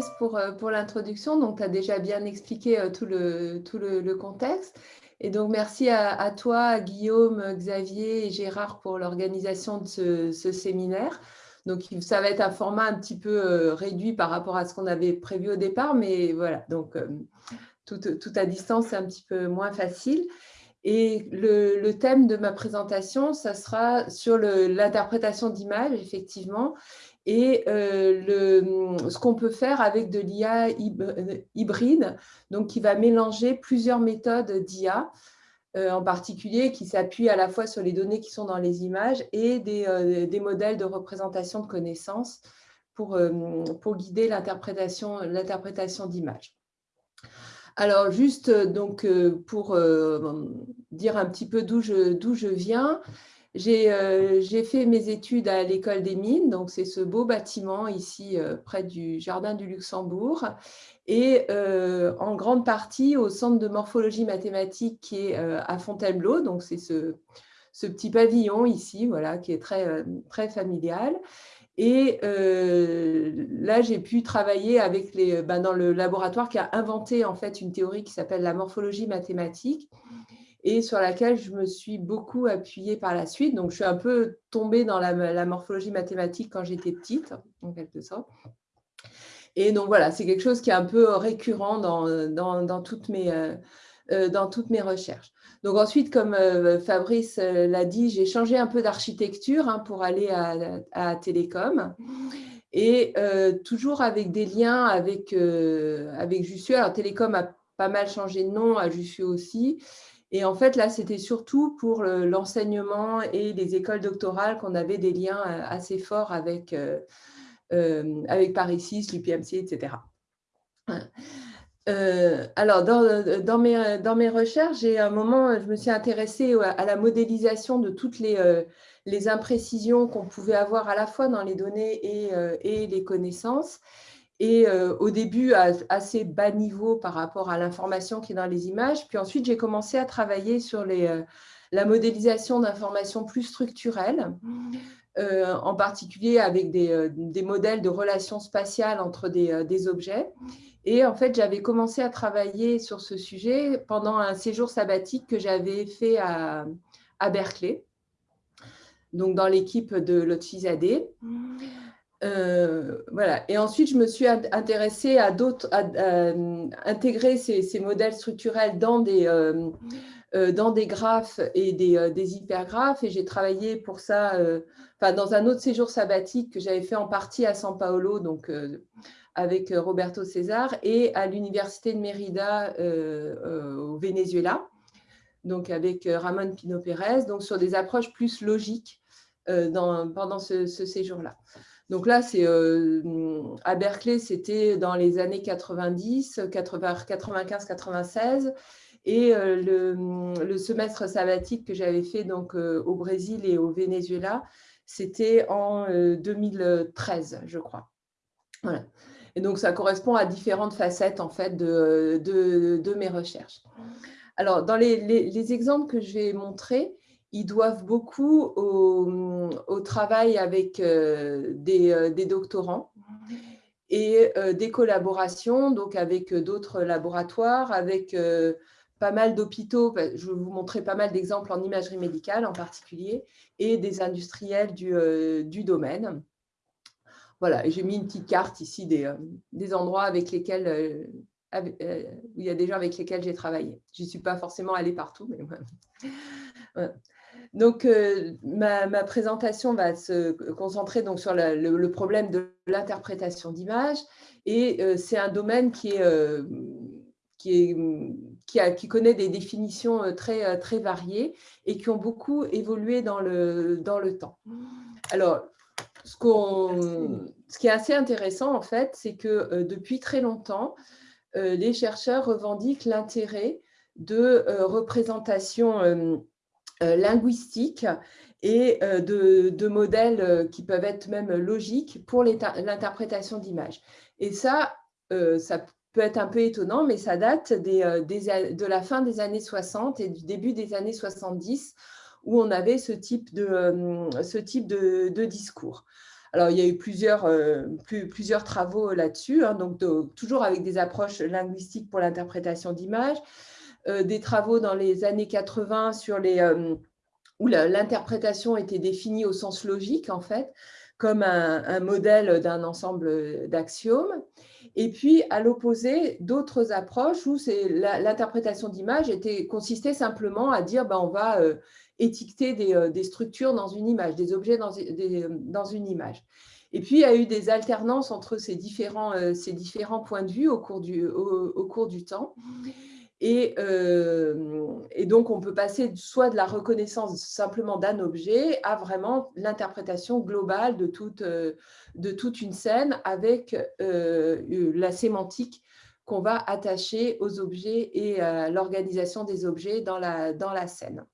Fabrice pour, l'introduction. Donc, tu as déjà bien expliqué tout le, tout le, contexte. Et donc, merci à, toi, Guillaume, Xavier et Gérard pour l'organisation de ce, séminaire. Donc, ça va être un format un petit peu réduit par rapport à ce qu'on avait prévu au départ, mais voilà, donc tout, tout à distance, c'est un petit peu moins facile. Et le, thème de ma présentation, ça sera sur l'interprétation d'images, effectivement, et euh, le, ce qu'on peut faire avec de l'IA hybride, donc qui va mélanger plusieurs méthodes d'IA, euh, en particulier qui s'appuient à la fois sur les données qui sont dans les images et des, euh, des modèles de représentation de connaissances pour, pour guider l'interprétation d'images. Alors, juste euh, donc, euh, pour euh, dire un petit peu d'où je, je, viens, j'ai fait mes études à l'école des mines, donc c'est ce beau bâtiment ici près du Jardin du Luxembourg, et en grande partie au centre de morphologie mathématique qui est à Fontainebleau, donc c'est ce, petit pavillon ici, voilà, qui est très, très familial. Et euh, là, j'ai pu travailler avec les, ben, dans le laboratoire qui a inventé en fait une théorie qui s'appelle la morphologie mathématique et sur laquelle je me suis beaucoup appuyée par la suite. Donc, je suis un peu tombée dans la, morphologie mathématique quand j'étais petite, en quelque sorte. Et donc, voilà, c'est quelque chose qui est un peu récurrent dans, dans, dans toutes, mes, euh, euh, dans toutes mes recherches. Donc ensuite, comme euh, Fabrice l'a dit, j'ai changé un peu d'architecture hein, pour aller à, Télécom. Et toujours avec des liens avec, avec Jussieu. Alors Télécom a pas mal changé de nom, à Jussieu aussi. Et en fait, là, c'était surtout pour l'enseignement et les écoles doctorales qu'on avait des liens assez forts avec, avec Paris 6, l'UPMC, etc. Euh, alors, dans, mes, dans, mes, recherches, j'ai un moment, je me suis intéressée à la modélisation de toutes les, euh, les imprécisions qu'on pouvait avoir à la fois dans les données et, euh, et les connaissances. Et au début, à assez bas niveau par rapport à l'information qui est dans les images. Puis ensuite, j'ai commencé à travailler sur les, la modélisation d'informations plus structurelles, en particulier avec des, modèles de relations spatiales entre des, des objets. Et en fait, j'avais commencé à travailler sur ce sujet pendant un séjour sabbatique que j'avais fait à, Berkeley, donc dans l'équipe de Lotfizadeh. Euh, voilà. Et ensuite, je me suis intéressée à d'autres, à, intégrer ces, modèles structurels dans des, euh, euh, dans des graphes et des, hypergraphes. Et j'ai travaillé pour ça, dans un autre séjour sabbatique que j'avais fait en partie à São Paulo, donc avec euh, Roberto César et à l'université de Mérida euh, euh, au Venezuela, donc avec Ramon Pino Pérez, donc sur des approches plus logiques pendant ce, séjour-là. Donc là, c'est à Berkeley, c'était dans les années 90, 95, 96. Et le, le, semestre sabbatique que j'avais fait donc, au Brésil et au Venezuela, c'était en 2013, je crois. Voilà. Et donc, ça correspond à différentes facettes en fait, de, de, mes recherches. Alors, dans les, exemples que je vais montrer, ils doivent beaucoup au, travail avec euh, des, euh, des, doctorants et euh, des collaborations donc avec d'autres laboratoires, avec pas mal d'hôpitaux, je vais vous montrer pas mal d'exemples en imagerie médicale en particulier, et des industriels du, domaine. Voilà, j'ai mis une petite carte ici des, endroits avec lesquels, où il y a des gens avec lesquels j'ai travaillé. Je n'y suis pas forcément allée partout, mais Donc, ma, présentation va se concentrer donc, sur le, problème de l'interprétation d'images. Et c'est un domaine qui, est, qui, est, qui, a, qui, connaît des définitions très, très variées et qui ont beaucoup évolué dans le, dans le temps. Alors, ce, qui est assez intéressant, en fait, c'est que euh, depuis très longtemps, euh, les chercheurs revendiquent l'intérêt de euh, représentations linguistiques et de, modèles qui peuvent être même logiques pour l'interprétation d'images. Et ça, ça peut être un peu étonnant, mais ça date de la fin des années 60 et du début des années 70, où on avait ce type de, ce type de, discours. Alors, il y a eu plusieurs, plusieurs travaux là-dessus, hein, donc toujours avec des approches linguistiques pour l'interprétation d'images, des travaux dans les années 80 sur les, où l'interprétation était définie au sens logique, en fait, comme un, modèle d'un ensemble d'axiomes. Et puis, à l'opposé, d'autres approches où l'interprétation d'image consistait simplement à dire ben, on va euh, étiqueter euh, des, structures dans une image, des objets dans, une image. Et puis, il y a eu des alternances entre ces différents, euh, ces différents points de vue au cours du, au cours du temps. Euh, et, donc, on peut passer soit de la reconnaissance simplement d'un objet à vraiment l'interprétation globale de toute, euh, de toute une scène avec euh, la sémantique qu'on va attacher aux objets et à l'organisation des objets dans la, dans la scène.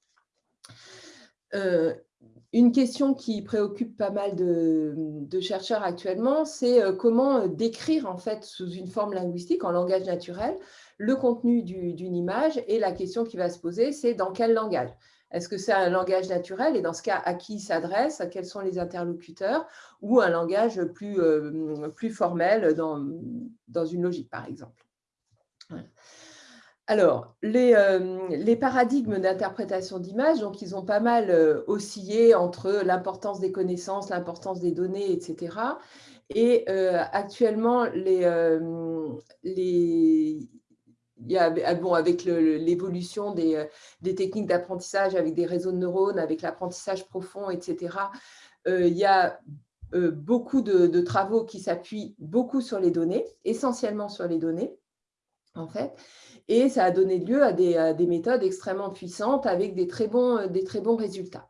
une question qui préoccupe pas mal de, de chercheurs actuellement, c'est comment décrire en fait sous une forme linguistique, en langage naturel, le contenu d'une image et la question qui va se poser, c'est dans quel langage? Est-ce que c'est un langage naturel? Et dans ce cas, à qui il s'adresse? Quels sont les interlocuteurs? Ou un langage plus, euh, plus formel dans, dans une logique, par exemple. Alors, les, euh, les, paradigmes d'interprétation d'images, donc ils ont pas mal euh, oscillé entre l'importance des connaissances, l'importance des données, etc. Et actuellement, les, les, ah, bon, avec l'évolution euh, des, techniques d'apprentissage, avec des réseaux de neurones, avec l'apprentissage profond, etc., euh, il y a euh, beaucoup de, travaux qui s'appuient beaucoup sur les données, essentiellement sur les données, en fait, et ça a donné lieu à des, méthodes extrêmement puissantes avec des très bons, des très bons résultats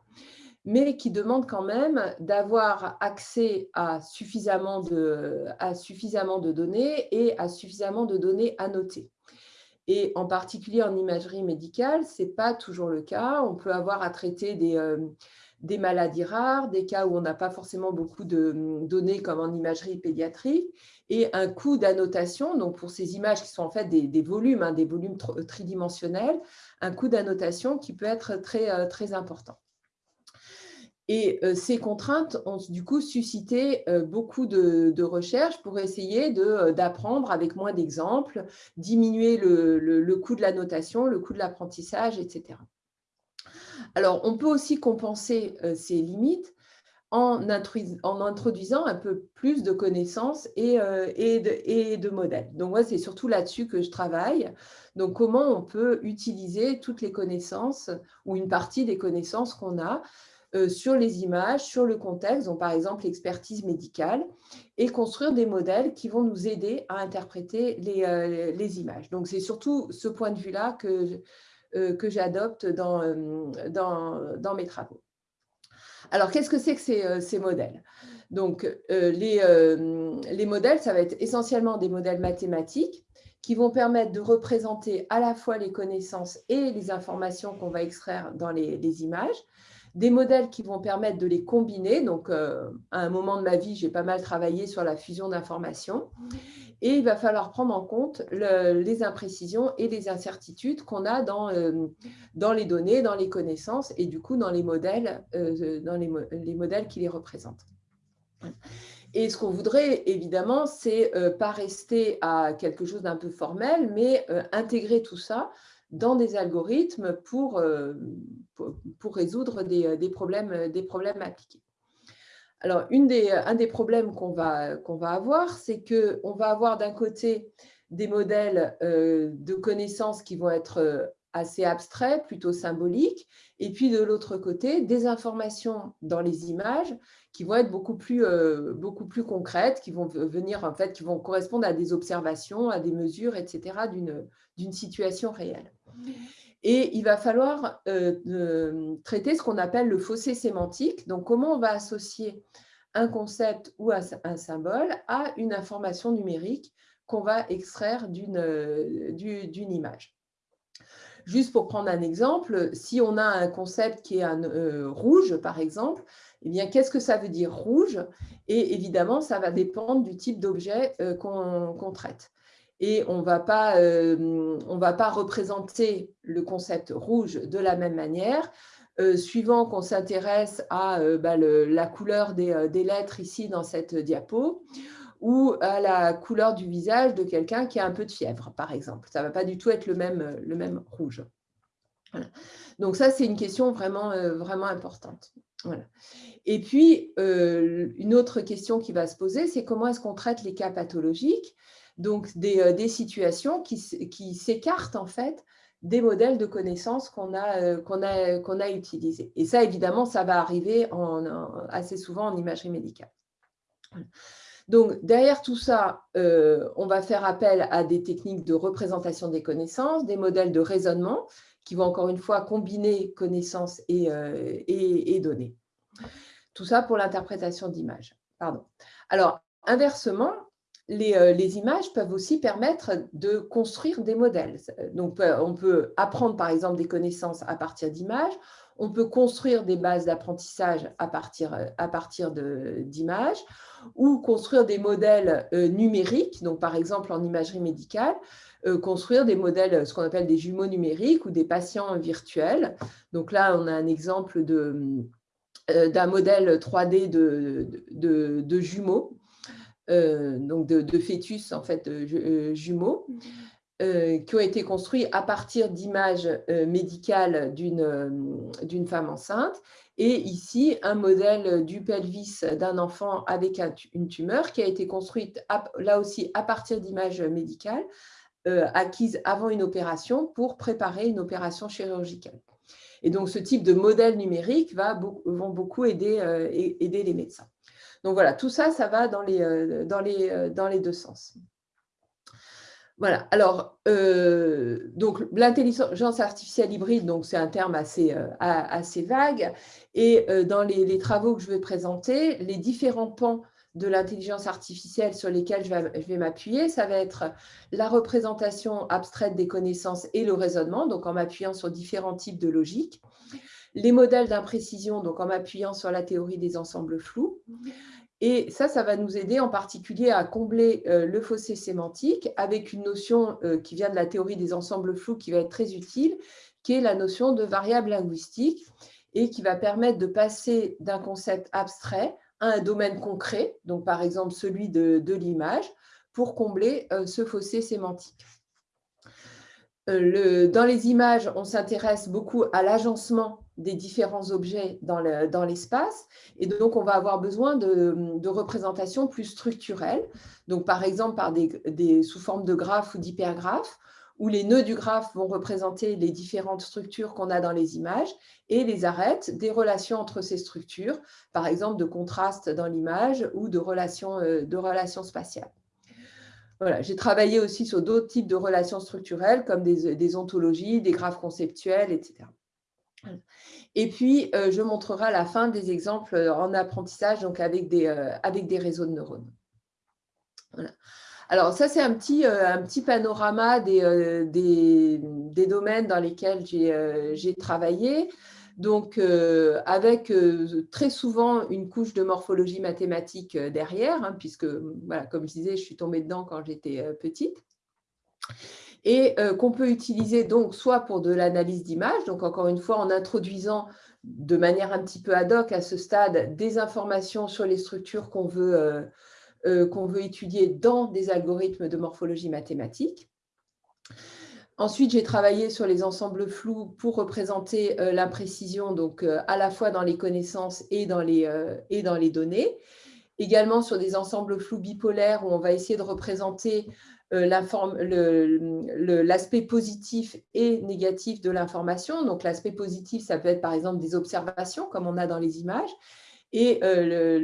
mais qui demandent quand même d'avoir accès à suffisamment, de, à suffisamment de données et à suffisamment de données annotées. Et en particulier en imagerie médicale, ce n'est pas toujours le cas. On peut avoir à traiter des, euh, des maladies rares, des cas où on n'a pas forcément beaucoup de hum, données comme en imagerie pédiatrique, et un coût d'annotation, donc pour ces images qui sont en fait des, volumes, hein, des volumes tridimensionnels, un coût d'annotation qui peut être très, euh, très important. Et euh, ces contraintes ont du coup suscité euh, beaucoup de, recherches pour essayer euh, d'apprendre avec moins d'exemples, diminuer le, coût de la notation, le coût de l'apprentissage, etc. Alors, on peut aussi compenser ces limites en, introduisant un peu plus de connaissances et, et, de, modèles. Donc, moi, c'est surtout là-dessus que je travaille. Donc, comment on peut utiliser toutes les connaissances ou une partie des connaissances qu'on a sur les images, sur le contexte, donc par exemple l'expertise médicale, et construire des modèles qui vont nous aider à interpréter les, euh, images. Donc c'est surtout ce point de vue-là que, euh, que j'adopte dans, mes travaux. Alors, qu'est-ce que c'est que ces, modèles? Donc, les, les modèles, ça va être essentiellement des modèles mathématiques qui vont permettre de représenter à la fois les connaissances et les informations qu'on va extraire dans les images, des modèles qui vont permettre de les combiner. Donc, euh, à un moment de ma vie, j'ai pas mal travaillé sur la fusion d'informations. Et il va falloir prendre en compte les imprécisions et les incertitudes qu'on a dans, euh, dans les données, dans les connaissances et du coup dans les modèles, euh, dans les, les, modèles qui les représentent. Et ce qu'on voudrait, évidemment, c'est pas rester à quelque chose d'un peu formel, mais intégrer tout ça dans des algorithmes pour, euh, pour, résoudre des, euh, des, problèmes, euh, des problèmes appliqués. Alors, une des, un des problèmes qu'on va, va avoir, c'est qu'on va avoir d'un côté des modèles de connaissances qui vont être assez abstraits, plutôt symboliques, et puis de l'autre côté, des informations dans les images qui vont être beaucoup plus, beaucoup plus concrètes, qui vont venir en fait, qui vont correspondre à des observations, à des mesures, etc., d'une situation réelle. Et il va falloir euh, traiter ce qu'on appelle le fossé sémantique. Donc, comment on va associer un concept ou un, symbole à une information numérique qu'on va extraire d'une image? Juste pour prendre un exemple, si on a un concept qui est un euh, rouge, par exemple, eh bien, qu'est-ce que ça veut dire rouge? Et évidemment, ça va dépendre du type d'objet euh, qu'on traite et on euh, ne va pas représenter le concept rouge de la même manière suivant qu'on s'intéresse à bah, la couleur des, lettres ici dans cette diapo, ou à la couleur du visage de quelqu'un qui a un peu de fièvre, par exemple. Ça ne va pas du tout être le même, rouge. Donc ça, c'est une question vraiment, vraiment importante. Et puis, une autre question qui va se poser, c'est comment est-ce qu'on traite les cas pathologiques? Donc des, situations qui, s'écartent en fait des modèles de connaissances qu'on a, a utilisés. Et ça, évidemment, ça va arriver assez souvent en imagerie médicale. Donc, derrière tout ça, on va faire appel à des techniques de représentation des connaissances, des modèles de raisonnement qui vont encore une fois combiner connaissances et, et, et données. Tout ça pour l'interprétation d'images. Alors, inversement, euh, les, images peuvent aussi permettre de construire des modèles. Donc, on peut apprendre, par exemple, des connaissances à partir d'images. On peut construire des bases d'apprentissage à partir, à partir d'images ou construire des modèles euh, numériques, donc par exemple en imagerie médicale, euh, construire des modèles, ce qu'on appelle des jumeaux numériques ou des patients virtuels. Donc là, on a un exemple d'un modèle 3D de jumeaux euh, donc de, fœtus en fait euh, jumeaux euh, qui ont été construits à partir d'images médicales d'une femme enceinte et ici un modèle du pelvis d'un enfant avec une tumeur qui a été construite là aussi à partir d'images médicales acquises avant une opération pour préparer une opération chirurgicale. Et donc, ce type de modèle numérique va, vont beaucoup aider, aider les médecins. Donc voilà, tout ça, ça va dans les, euh, euh, deux sens. Voilà, alors, euh, donc l'intelligence artificielle hybride, c'est un terme assez, vague, et dans les, travaux que je vais présenter, les différents pans de l'intelligence artificielle sur lesquels je vais m'appuyer, ça va être la représentation abstraite des connaissances et le raisonnement, donc en m'appuyant sur différents types de logiques, les modèles d'imprécision, donc en m'appuyant sur la théorie des ensembles flous, et ça, ça va nous aider en particulier à combler euh, le fossé sémantique avec une notion euh, qui vient de la théorie des ensembles flous qui va être très utile, qui est la notion de variable linguistique et qui va permettre de passer d'un concept abstrait à un domaine concret, donc par exemple celui de, l'image, pour combler euh, ce fossé sémantique. dans les images, on s'intéresse beaucoup à l'agencement des différents objets dans l'espace. et donc, on va avoir besoin de, représentations plus structurelles. Donc, par exemple, par des, sous forme de graphes ou d'hypergraphes, où les nœuds du graphe vont représenter les différentes structures qu'on a dans les images et les arêtes des relations entre ces structures, par exemple de contraste dans l'image ou de relations, euh, de relations spatiales. Voilà, J'ai travaillé aussi sur d'autres types de relations structurelles comme des, des ontologies, des graphes conceptuels, etc. Et puis, euh, je montrerai à la fin des exemples en apprentissage, donc avec des, euh, avec des réseaux de neurones. Alors, ça, c'est un petit, euh, un petit panorama des, des, domaines dans lesquels j'ai travaillé. Donc, avec très souvent une couche de morphologie mathématique derrière, hein, puisque, voilà, comme je disais, je suis tombée dedans quand j'étais petite et euh, qu'on peut utiliser donc soit pour de l'analyse d'images, donc encore une fois en introduisant de manière un petit peu ad hoc à ce stade des informations sur les structures qu'on veut, euh, euh, étudier dans des algorithmes de morphologie mathématique. Ensuite, j'ai travaillé sur les ensembles flous pour représenter l'imprécision, donc à la fois dans les connaissances et dans les, données. Également sur des ensembles flous bipolaires où on va essayer de représenter l'aspect positif et négatif de l'information. Donc, l'aspect positif, ça peut être par exemple des observations, comme on a dans les images, et euh,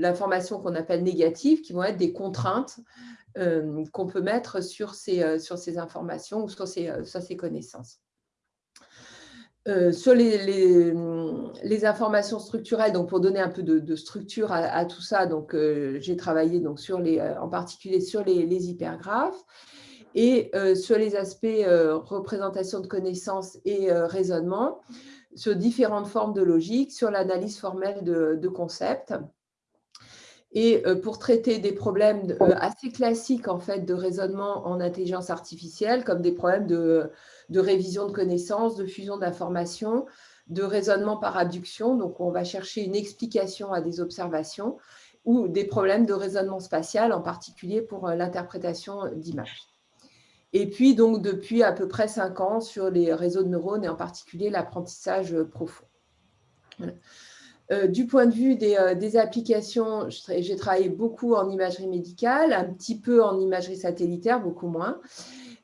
l'information qu'on appelle négative, qui vont être des contraintes euh, qu'on peut mettre sur ces, informations ou sur ces connaissances. Euh, sur les, informations structurelles, donc pour donner un peu de, structure à, tout ça, donc euh, j'ai travaillé donc sur les, euh, en particulier sur les, hypergraphes et sur les aspects représentation de connaissances et raisonnement, sur différentes formes de logique, sur l'analyse formelle de, de, concepts. Et pour traiter des problèmes assez classiques en fait de raisonnement en intelligence artificielle, comme des problèmes de de révision de connaissances, de fusion d'informations, de raisonnement par abduction. Donc, on va chercher une explication à des observations ou des problèmes de raisonnement spatial, en particulier pour l'interprétation d'images. Et puis, donc, depuis à peu près cinq ans, sur les réseaux de neurones et en particulier l'apprentissage profond. Euh, du point de vue des, euh, applications, j'ai travaillé beaucoup en imagerie médicale, un petit peu en imagerie satellitaire, beaucoup moins.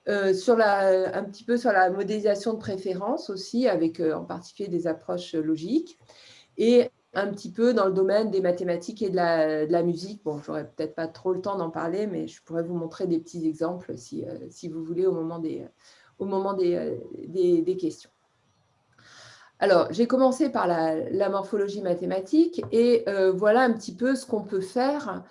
Euh, sur la, un petit peu sur la modélisation de préférence aussi, avec en particulier des approches logiques. Et un petit peu dans le domaine des mathématiques et de la, musique. Bon, j'aurais peut-être pas trop le temps d'en parler, mais je pourrais vous montrer des petits exemples si, si vous voulez au moment des, au moment des, des questions. Alors, j'ai commencé par la, morphologie mathématique et euh, voilà un petit peu ce qu'on peut faire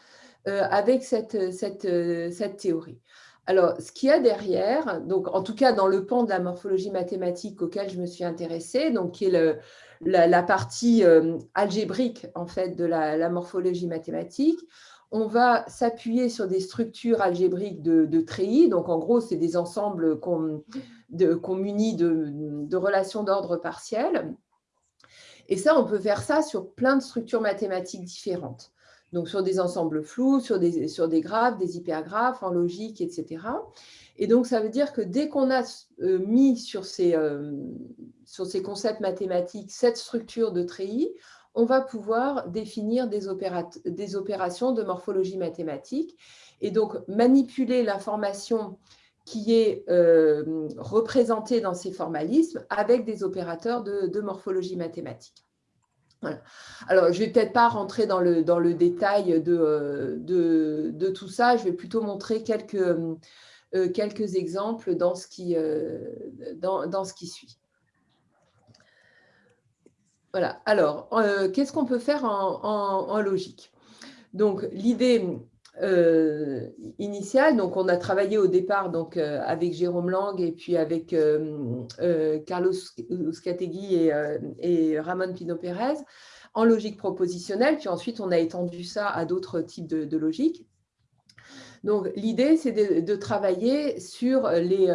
euh, avec cette, euh, cette, théorie. Alors, ce qu'il y a derrière, donc en tout cas dans le pan de la morphologie mathématique auquel je me suis intéressée, donc qui est la, partie algébrique en fait de la, morphologie mathématique, on va s'appuyer sur des structures algébriques de, de treillis. Donc, en gros, c'est des ensembles qu'on munit de, relations d'ordre partiel. Et ça, on peut faire ça sur plein de structures mathématiques différentes. Donc, sur des ensembles flous, sur des, graphes, des hypergraphes, en logique, etc. Et donc, ça veut dire que dès qu'on a euh, mis sur ces, euh, sur ces concepts mathématiques cette structure de treillis, on va pouvoir définir des, opérations de morphologie mathématique et donc manipuler l'information qui est euh, représenté dans ces formalismes avec des opérateurs de, morphologie mathématique. Alors, je ne vais peut-être pas rentrer dans le, dans le détail de, euh, de, tout ça, je vais plutôt montrer quelques, euh, quelques exemples dans ce qui, dans, dans ce qui suit. Voilà, alors, qu'est-ce qu'on peut faire en, en logique? Donc, l'idée, euh, initiale. Donc, on a travaillé au départ euh, avec Jérôme Lang et puis avec euh, Carlos Scategui et, Ramon Pino Pérez en logique propositionnelle. Puis ensuite, on a étendu ça à d'autres types de, logique. Donc, l'idée, c'est de, travailler sur les,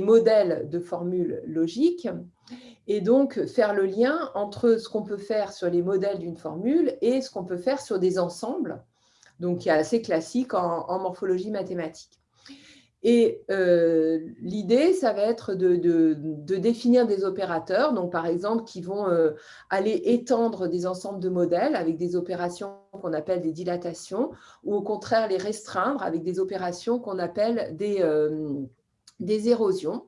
modèles de formules logiques et donc faire le lien entre ce qu'on peut faire sur les modèles d'une formule et ce qu'on peut faire sur des ensembles, donc qui est assez classique en, morphologie mathématique. Et euh, l'idée, ça va être de, définir des opérateurs, donc par exemple, qui vont euh, aller étendre des ensembles de modèles avec des opérations qu'on appelle des dilatations, ou au contraire les restreindre avec des opérations qu'on appelle des, euh, des érosions.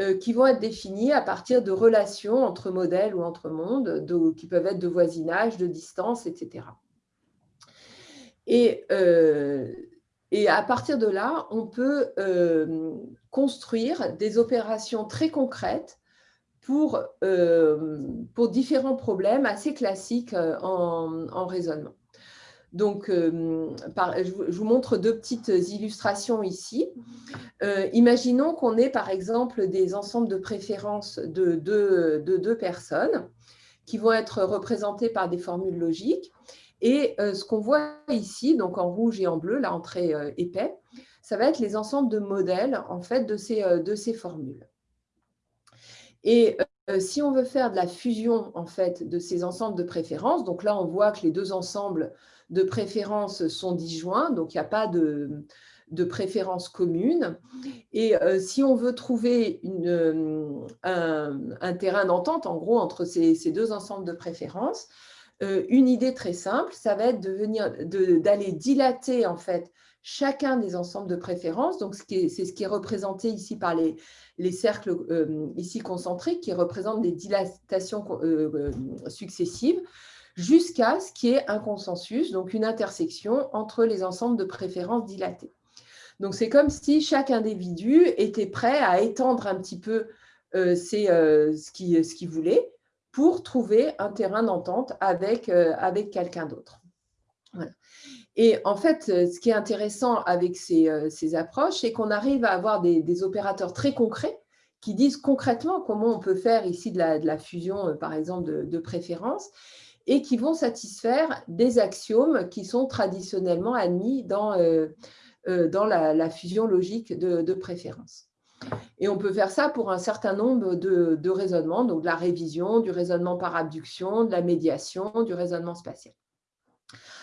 Euh, qui vont être définis à partir de relations entre modèles ou entre mondes, qui peuvent être de voisinage, de distance, etc. Et, euh, et à partir de là, on peut euh, construire des opérations très concrètes pour, différents problèmes assez classiques en raisonnement. Donc, euh, je vous montre deux petites illustrations ici. Euh, imaginons qu'on ait par exemple des ensembles de préférences de deux, personnes qui vont être représentées par des formules logiques. Et euh, ce qu'on voit ici, donc en rouge et en bleu, là en très épais, ça va être les ensembles de modèles en fait de ces, de ces formules. Et si on veut faire de la fusion en fait de ces ensembles de préférences, donc là on voit que les deux ensembles de préférences sont disjoints, donc il n'y a pas de, de préférence commune. Et euh, si on veut trouver euh, un, terrain d'entente, en gros, entre ces, deux ensembles de préférences, euh, une idée très simple, ça va être d'aller dilater en fait chacun des ensembles de préférences. Donc, c'est ce qui est représenté ici par les, les cercles ici concentriques qui représentent des dilatations successives jusqu'à ce qu'il y ait un consensus, donc une intersection entre les ensembles de préférences dilatées. Donc, c'est comme si chaque individu était prêt à étendre un petit peu euh, euh, ce qu'il voulait pour trouver un terrain d'entente avec, euh, avec quelqu'un d'autre. Et en fait, ce qui est intéressant avec ces, approches, c'est qu'on arrive à avoir des, opérateurs très concrets qui disent concrètement comment on peut faire ici de la, fusion, par exemple, de, de préférences, et qui vont satisfaire des axiomes qui sont traditionnellement admis dans, euh, euh, dans la, fusion logique de, préférence. Et on peut faire ça pour un certain nombre de, raisonnements, donc de la révision, du raisonnement par abduction, de la médiation, du raisonnement spatial.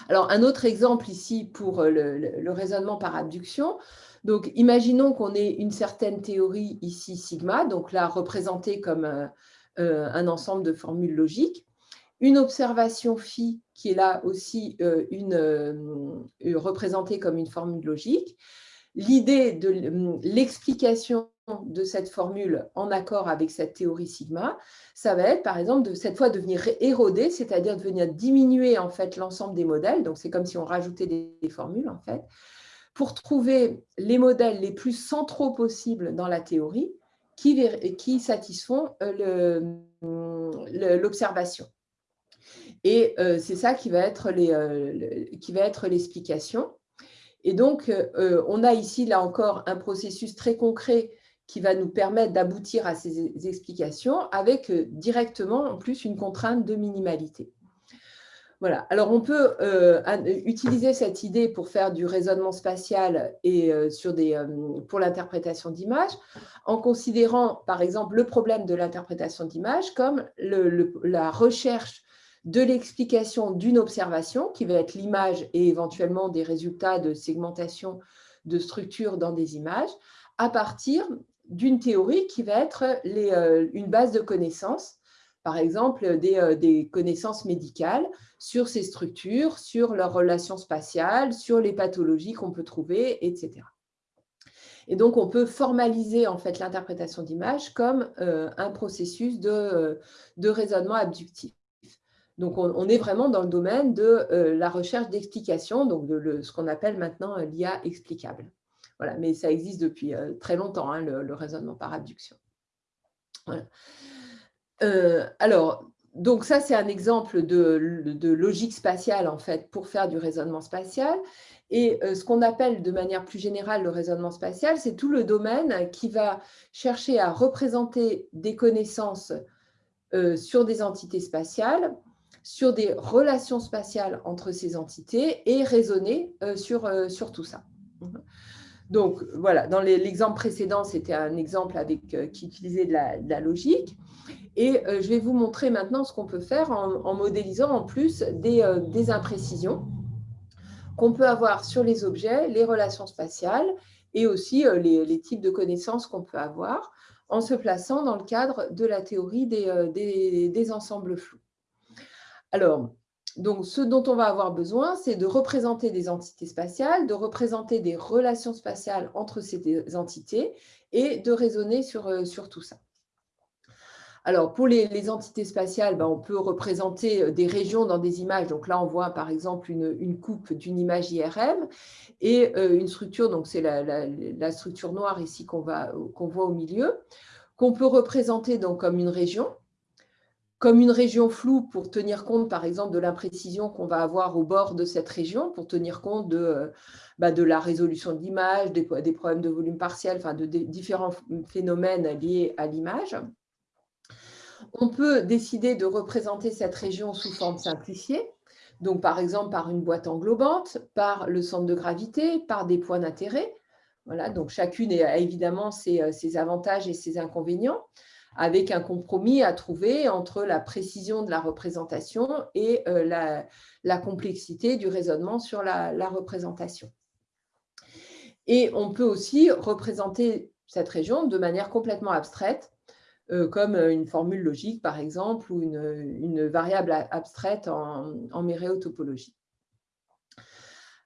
Alors, un autre exemple ici pour le, raisonnement par abduction. Donc, imaginons qu'on ait une certaine théorie ici, sigma, donc là représentée comme euh, un ensemble de formules logiques. Une observation phi qui est là aussi euh, une, représentée comme une formule logique. L'idée de l'explication de cette formule en accord avec cette théorie sigma, ça va être par exemple de cette fois de venir éroder, c'est-à-dire de venir diminuer en fait l'ensemble des modèles, donc c'est comme si on rajoutait des, formules en fait, pour trouver les modèles les plus centraux possibles dans la théorie qui, qui satisfont euh, l'observation. Et euh, c'est ça qui va être euh, l'explication. Et donc, on a ici, là encore, un processus très concret qui va nous permettre d'aboutir à ces explications avec euh, directement en plus une contrainte de minimalité. Voilà. Alors, on peut euh, utiliser cette idée pour faire du raisonnement spatial et euh, sur des, pour l'interprétation d'images en considérant, par exemple, le problème de l'interprétation d'images comme la recherche de l'explication d'une observation, qui va être l'image et éventuellement des résultats de segmentation de structures dans des images, à partir d'une théorie qui va être euh, une base de connaissances, par exemple des, euh, des, connaissances médicales sur ces structures, sur leurs relations spatiales, sur les pathologies qu'on peut trouver, etc. Et donc, on peut formaliser en fait l'interprétation d'images comme euh, un processus de, raisonnement abductif. Donc, on, est vraiment dans le domaine de la recherche d'explication, donc de ce qu'on appelle maintenant l'IA explicable. Voilà, mais ça existe depuis euh, très longtemps, hein, le, raisonnement par abduction. Euh, alors, donc ça, c'est un exemple de, logique spatiale, en fait, pour faire du raisonnement spatial. Et euh, ce qu'on appelle de manière plus générale le raisonnement spatial, c'est tout le domaine qui va chercher à représenter des connaissances sur des entités spatiales, sur des relations spatiales entre ces entités et raisonner sur, sur tout ça. Donc, voilà, dans l'exemple précédent, c'était un exemple euh, qui utilisait de la, logique. Et euh, je vais vous montrer maintenant ce qu'on peut faire en, modélisant en plus des, euh, imprécisions qu'on peut avoir sur les objets, les relations spatiales et aussi les, types de connaissances qu'on peut avoir en se plaçant dans le cadre de la théorie des, des ensembles flous. Alors, donc, ce dont on va avoir besoin, c'est de représenter des entités spatiales, de représenter des relations spatiales entre ces entités et de raisonner sur, euh, sur tout ça. Alors, pour les, entités spatiales, ben, on peut représenter euh, des régions dans des images. Donc là, on voit par exemple une, coupe d'une image IRM et euh, une structure, donc c'est la, structure noire ici qu'on voit au milieu, qu'on peut représenter donc comme une région comme une région floue pour tenir compte, par exemple, de l'imprécision qu'on va avoir au bord de cette région, pour tenir compte de, euh, bah, la résolution de l'image, des, problèmes de volume partiel, enfin de, différents phénomènes liés à l'image. On peut décider de représenter cette région sous forme simplifiée, donc par exemple par une boîte englobante, par le centre de gravité, par des points d'intérêt. Voilà, donc chacune a évidemment euh, ses avantages et ses inconvénients avec un compromis à trouver entre la précision de la représentation et euh, la, complexité du raisonnement sur la, représentation. Et on peut aussi représenter cette région de manière complètement abstraite, euh, comme une formule logique, par exemple, ou une, variable abstraite en, en.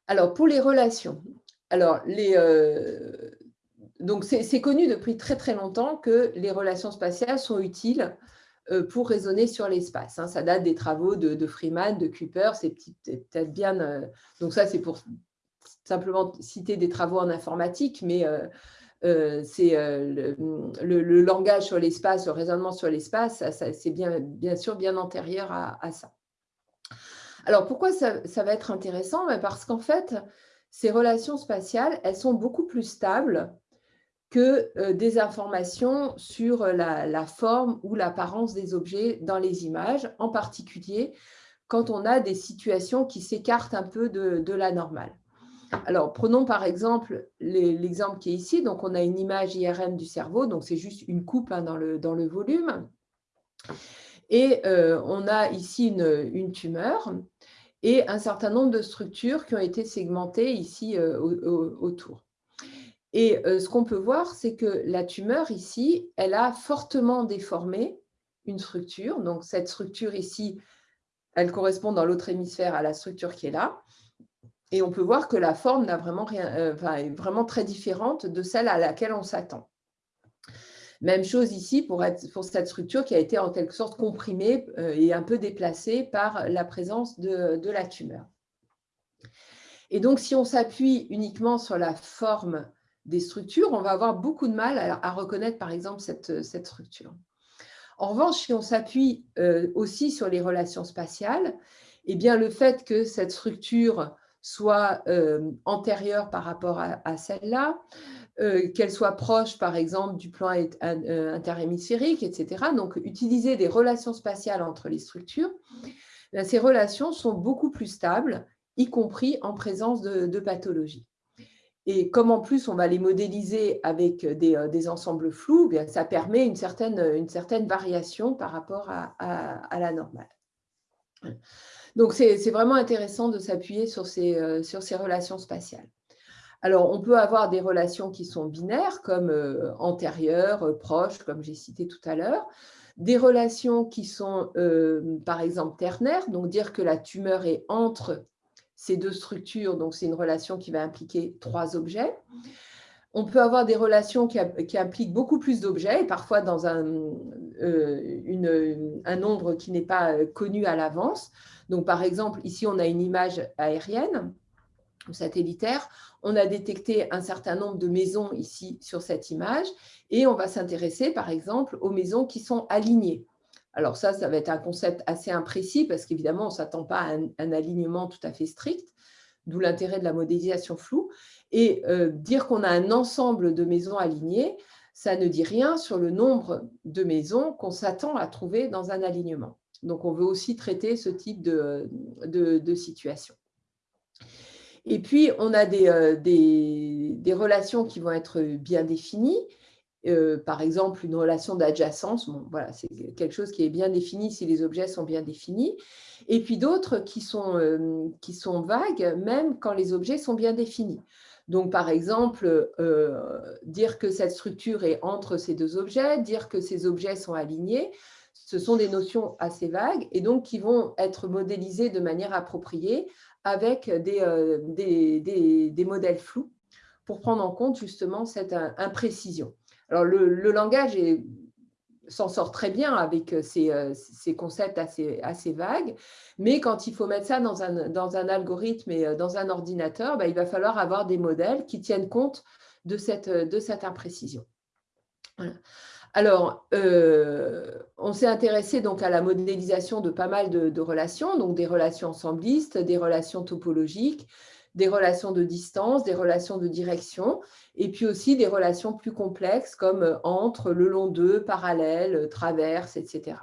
Alors, pour les relations, alors, les, euh, donc, c'est connu depuis très très longtemps que les relations spatiales sont utiles euh, pour raisonner sur l'espace. Hein. Ça date des travaux de, Freeman, de Kuiper, c'est peut-être bien... Euh, donc ça, c'est pour simplement citer des travaux en informatique, mais euh, c'est le, langage sur l'espace, le raisonnement sur l'espace, c'est bien, bien sûr bien antérieur à, ça. Alors, pourquoi ça, ça va être intéressant? Ben, Parce qu'en fait, ces relations spatiales, elles sont beaucoup plus stables que euh, des informations sur euh, la, forme ou l'apparence des objets dans les images, en particulier quand on a des situations qui s'écartent un peu de, la normale. Alors, prenons par exemple l'exemple qui est ici. Donc, on a une image IRM du cerveau. Donc, c'est juste une coupe hein, dans, le, dans le volume. Et euh, on a ici une, une, tumeur et un certain nombre de structures qui ont été segmentées ici autour. Et euh, ce qu'on peut voir, c'est que la tumeur ici, elle a fortement déformé une structure. Donc, cette structure ici, elle correspond dans l'autre hémisphère à la structure qui est là. Et on peut voir que la forme vraiment rien, euh, est vraiment très différente de celle à laquelle on s'attend. Même chose ici pour, cette structure qui a été en quelque sorte comprimée euh, et un peu déplacée par la présence de, la tumeur. Et donc, si on s'appuie uniquement sur la forme des structures, on va avoir beaucoup de mal à, reconnaître, par exemple, cette, cette structure. En revanche, si on s'appuie euh, aussi sur les relations spatiales, eh bien, le fait que cette structure soit euh, antérieure par rapport à, celle-là, euh, qu'elle soit proche, par exemple, du plan interhémisphérique, etc. Donc, utiliser des relations spatiales entre les structures, ces relations sont beaucoup plus stables, y compris en présence de, de pathologie. Et comme en plus, on va les modéliser avec des, euh, ensembles flous, eh bien, ça permet une certaine, une certaine variation par rapport à, la normale. Donc, c'est vraiment intéressant de s'appuyer sur, ces, euh, sur ces relations spatiales. Alors, on peut avoir des relations qui sont binaires, comme euh, antérieures, proches, comme j'ai cité tout à l'heure. Des relations qui sont, par exemple, ternaires, donc dire que la tumeur est entre ces deux structures, donc c'est une relation qui va impliquer trois objets. On peut avoir des relations qui, impliquent beaucoup plus d'objets, et parfois dans un, euh, un nombre qui n'est pas euh, connu à l'avance. Donc, par exemple, ici, on a une image aérienne ou satellitaire. On a détecté un certain nombre de maisons ici sur cette image, et on va s'intéresser, par exemple, aux maisons qui sont alignées. Alors ça, ça va être un concept assez imprécis parce qu'évidemment, on ne s'attend pas à un, alignement tout à fait strict, d'où l'intérêt de la modélisation floue. Et euh, dire qu'on a un ensemble de maisons alignées, ça ne dit rien sur le nombre de maisons qu'on s'attend à trouver dans un alignement. Donc, on veut aussi traiter ce type de, situation. Et puis, on a euh, des, relations qui vont être bien définies euh, par exemple, une relation d'adjacence, voilà, c'est quelque chose qui est bien défini si les objets sont bien définis. Et puis d'autres qui, sont, euh, qui sont vagues, même quand les objets sont bien définis. Donc, par exemple, euh, dire que cette structure est entre ces deux objets, dire que ces objets sont alignés, ce sont des notions assez vagues et donc qui vont être modélisées de manière appropriée avec des, des, des modèles flous pour prendre en compte justement cette imprécision. Alors, le, langage s'en sort très bien avec euh, euh, ces, concepts assez, vagues, mais quand il faut mettre ça dans un, algorithme et euh, dans un ordinateur, bah, il va falloir avoir des modèles qui tiennent compte de cette, de cette imprécision. Alors, on s'est intéressé donc à la modélisation de pas mal de, de, relations, donc des relations ensemblistes, des relations topologiques, des relations de distance, des relations de direction, et puis aussi des relations plus complexes comme euh, entre, le long d'eux, parallèles, euh, traverses, etc.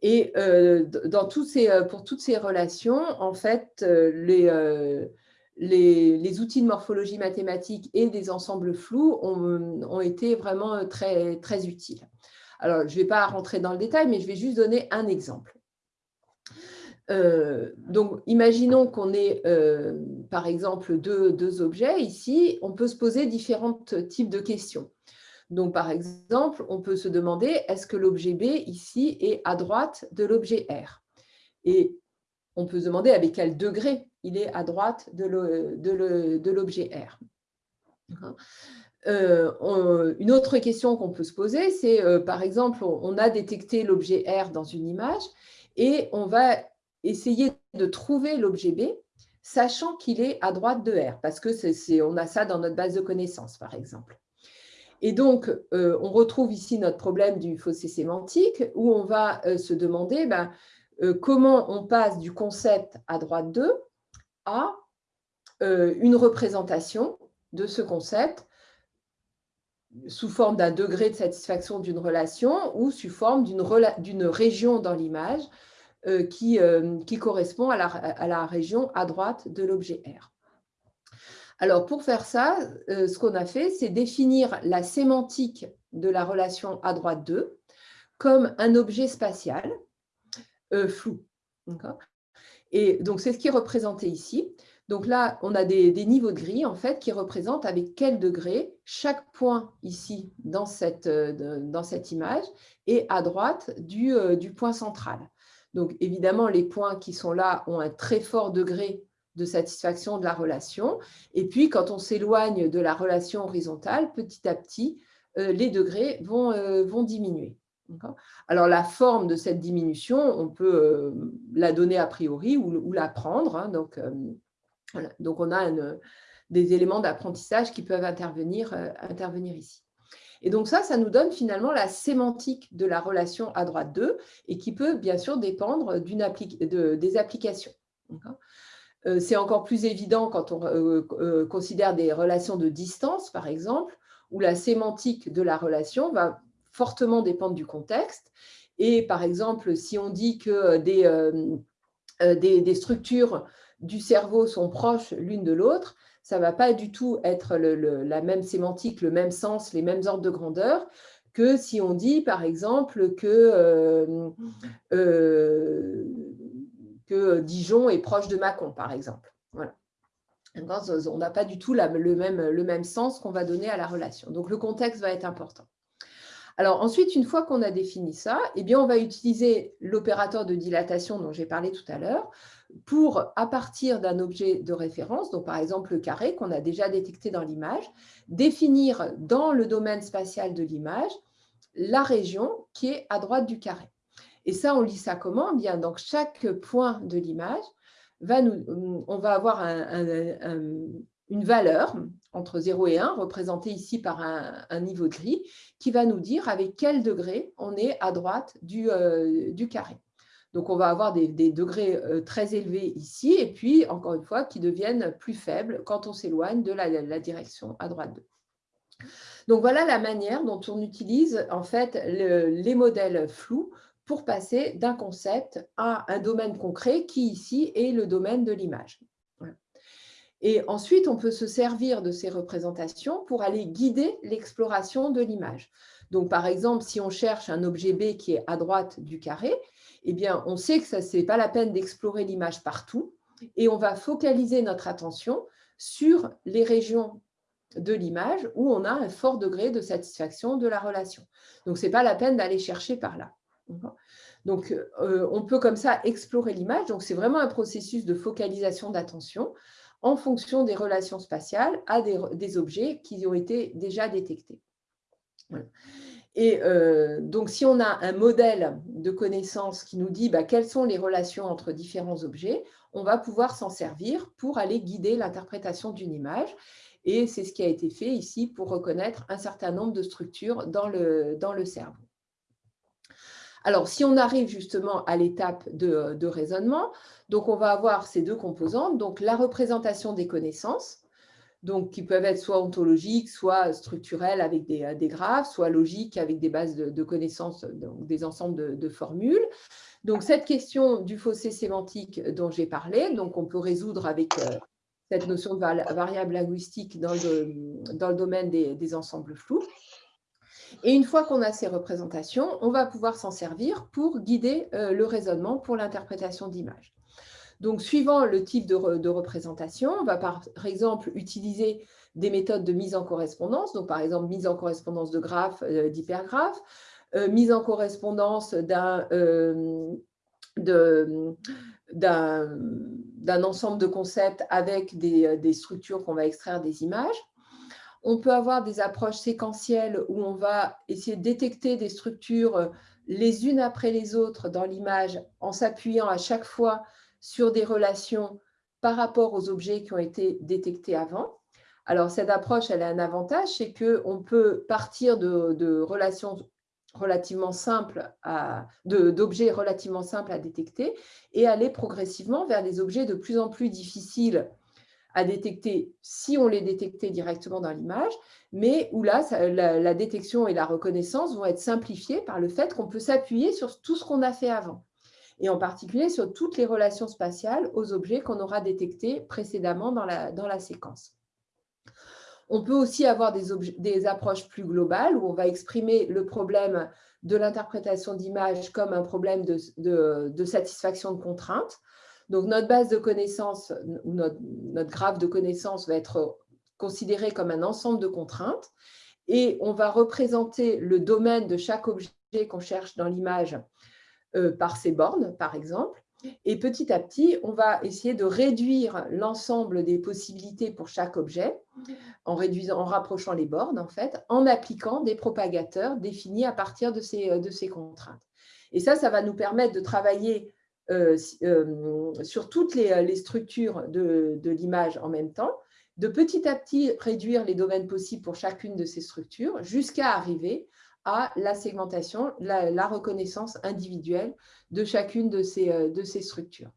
Et euh, pour toutes ces relations, en fait, les, outils de morphologie mathématique et des ensembles flous ont, ont été vraiment très, très utiles. Alors, je ne vais pas rentrer dans le détail, mais je vais juste donner un exemple. Euh, donc, imaginons qu'on ait, euh, par exemple, deux, objets ici. On peut se poser différents types de questions. Donc, par exemple, on peut se demander, est-ce que l'objet B, ici, est à droite de l'objet R? Et on peut se demander avec quel degré il est à droite de l'objet R? Euh, une autre question qu'on peut se poser, c'est, par exemple, on a détecté l'objet R dans une image et on va essayer de trouver l'objet B, sachant qu'il est à droite de R, parce que a ça dans notre base de connaissances, par exemple. Et donc, euh, on retrouve ici notre problème du fossé sémantique, où on va euh, se demander ben, euh, comment on passe du concept à droite de à une représentation de ce concept sous forme d'un degré de satisfaction d'une relation ou sous forme d'une région dans l'image qui, euh, qui, correspond à la, région à droite de l'objet R. Alors, pour faire ça, euh, ce qu'on a fait, c'est définir la sémantique de la relation à droite 2 comme un objet spatial euh, flou. Et donc, c'est ce qui est représenté ici. Donc là, on a des, niveaux de gris en fait, qui représentent avec quel degré chaque point ici dans cette, euh, dans cette image est à droite du point central. Donc évidemment, les points qui sont là ont un très fort degré de satisfaction de la relation. Et puis, quand on s'éloigne de la relation horizontale, petit à petit, euh, les degrés vont, euh, diminuer. Alors, la forme de cette diminution, on peut euh, la donner a priori ou, la prendre. Hein. donc, on a des éléments d'apprentissage qui peuvent intervenir ici. Et donc ça, ça nous donne finalement la sémantique de la relation à droite 2 et qui peut bien sûr dépendre de, des applications. Euh, c'est encore plus évident quand on euh, euh, considère des relations de distance, par exemple, où la sémantique de la relation va fortement dépendre du contexte. Et par exemple, si on dit que des, structures du cerveau sont proches l'une de l'autre, ça ne va pas du tout être la même sémantique, le même sens, les mêmes ordres de grandeur que si on dit, par exemple, que que Dijon est proche de Mâcon, par exemple. Voilà. On n'a pas du tout le, même, le même sens qu'on va donner à la relation. Donc, le contexte va être important. Alors ensuite, une fois qu'on a défini ça, eh bien, on va utiliser l'opérateur de dilatation dont j'ai parlé tout à l'heure pour, à partir d'un objet de référence, donc par exemple le carré qu'on a déjà détecté dans l'image, définir dans le domaine spatial de l'image la région qui est à droite du carré. Et ça, on lit ça comment? Bien, donc chaque point de l'image, on va avoir une valeur entre 0 et 1, représentée ici par un, niveau de gris, qui va nous dire avec quel degré on est à droite du, euh, du carré. Donc, on va avoir des, degrés euh, très élevés ici, et puis, encore une fois, qui deviennent plus faibles quand on s'éloigne de la, direction à droite 2. Donc, voilà la manière dont on utilise en fait les modèles flous pour passer d'un concept à un domaine concret qui ici est le domaine de l'image. Et ensuite, on peut se servir de ces représentations pour aller guider l'exploration de l'image. Donc, par exemple, si on cherche un objet B qui est à droite du carré, eh bien, on sait que ce n'est pas la peine d'explorer l'image partout et on va focaliser notre attention sur les régions de l'image où on a un fort degré de satisfaction de la relation. Donc, ce n'est pas la peine d'aller chercher par là. Donc, euh, on peut comme ça explorer l'image. Donc, c'est vraiment un processus de focalisation d'attention en fonction des relations spatiales à des, objets qui ont été déjà détectés. Et euh, donc, si on a un modèle de connaissance qui nous dit bah, quelles sont les relations entre différents objets, on va pouvoir s'en servir pour aller guider l'interprétation d'une image. Et c'est ce qui a été fait ici pour reconnaître un certain nombre de structures dans le, dans le cerveau. Alors, si on arrive justement à l'étape de, raisonnement, donc on va avoir ces deux composantes, donc la représentation des connaissances, donc qui peuvent être soit ontologiques, soit structurelles avec des, graphes, soit logiques avec des bases de, connaissances, donc des ensembles de, formules. Donc cette question du fossé sémantique dont j'ai parlé, donc on peut résoudre avec euh, cette notion de variable linguistique dans le, dans le domaine des ensembles flous. Et une fois qu'on a ces représentations, on va pouvoir s'en servir pour guider euh, le raisonnement pour l'interprétation d'images. Donc, suivant le type de, représentation, on va par exemple utiliser des méthodes de mise en correspondance, donc par exemple mise en correspondance de graphes, euh, d'hypergraphes, euh, mise en correspondance d'un ensemble de concepts avec des structures qu'on va extraire des images. On peut avoir des approches séquentielles où on va essayer de détecter des structures euh, les unes après les autres dans l'image en s'appuyant à chaque fois sur des relations par rapport aux objets qui ont été détectés avant. Alors, cette approche, elle a un avantage, c'est qu'on peut partir de, relations relativement simples, d'objets relativement simples à détecter et aller progressivement vers des objets de plus en plus difficiles à détecter si on les détectait directement dans l'image, mais où là, la, détection et la reconnaissance vont être simplifiées par le fait qu'on peut s'appuyer sur tout ce qu'on a fait avant, et en particulier sur toutes les relations spatiales aux objets qu'on aura détectés précédemment dans la, dans la séquence. On peut aussi avoir des, approches plus globales où on va exprimer le problème de l'interprétation d'image comme un problème de, satisfaction de contraintes. Donc, notre base de connaissances, notre, notre graphe de connaissances va être considéré comme un ensemble de contraintes et on va représenter le domaine de chaque objet qu'on cherche dans l'image par ces bornes, par exemple. Et petit à petit, on va essayer de réduire l'ensemble des possibilités pour chaque objet, en, réduisant, en rapprochant les bornes, en fait, en appliquant des propagateurs définis à partir de ces, euh, de ces contraintes. Et ça, ça va nous permettre de travailler euh, sur toutes les, structures de, de l'image en même temps, de petit à petit réduire les domaines possibles pour chacune de ces structures, jusqu'à arriver à la segmentation, la, reconnaissance individuelle de chacune de ces, euh, de ces structures.